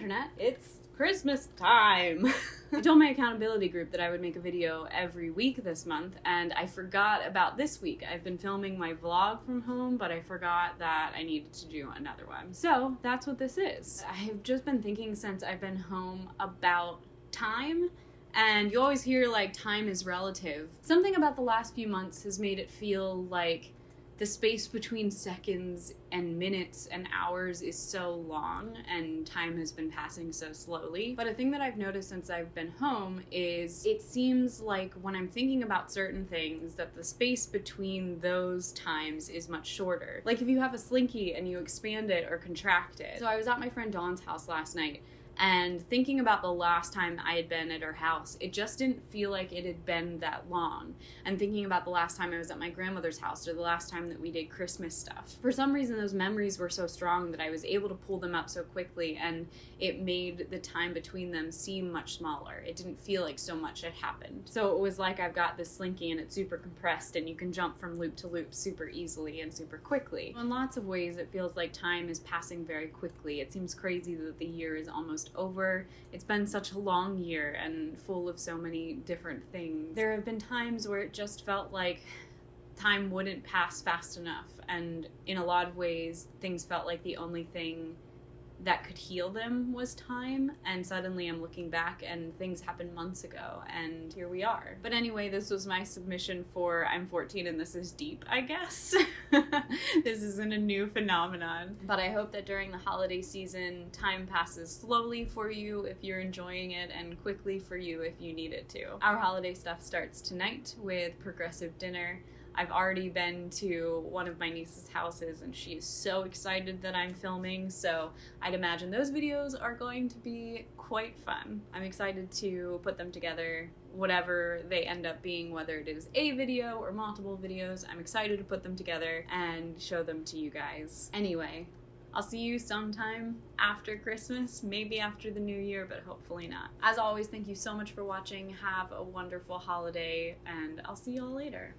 internet, it's Christmas time. I told my accountability group that I would make a video every week this month, and I forgot about this week. I've been filming my vlog from home, but I forgot that I needed to do another one. So that's what this is. I have just been thinking since I've been home about time and you always hear like time is relative. Something about the last few months has made it feel like the space between seconds and minutes and hours is so long and time has been passing so slowly. But a thing that I've noticed since I've been home is it seems like when I'm thinking about certain things that the space between those times is much shorter. Like if you have a slinky and you expand it or contract it. So I was at my friend Dawn's house last night and thinking about the last time I had been at her house, it just didn't feel like it had been that long. And thinking about the last time I was at my grandmother's house or the last time that we did Christmas stuff. For some reason, those memories were so strong that I was able to pull them up so quickly, and it made the time between them seem much smaller. It didn't feel like so much had happened. So it was like I've got this slinky and it's super compressed, and you can jump from loop to loop super easily and super quickly. In lots of ways, it feels like time is passing very quickly. It seems crazy that the year is almost over. It's been such a long year and full of so many different things. There have been times where it just felt like time wouldn't pass fast enough, and in a lot of ways, things felt like the only thing that could heal them was time and suddenly i'm looking back and things happened months ago and here we are. But anyway this was my submission for i'm 14 and this is deep i guess. This isn't a new phenomenon. But i hope that during the holiday season time passes slowly for you if you're enjoying it and quickly for you if you need it to. Our holiday stuff starts tonight with progressive dinner I've already been to one of my niece's houses and she is so excited that I'm filming, so I'd imagine those videos are going to be quite fun. I'm excited to put them together, whatever they end up being, whether it is a video or multiple videos. I'm excited to put them together and show them to you guys. Anyway, I'll see you sometime after Christmas, maybe after the new year, but hopefully not. As always, thank you so much for watching. Have a wonderful holiday, and I'll see y'all later.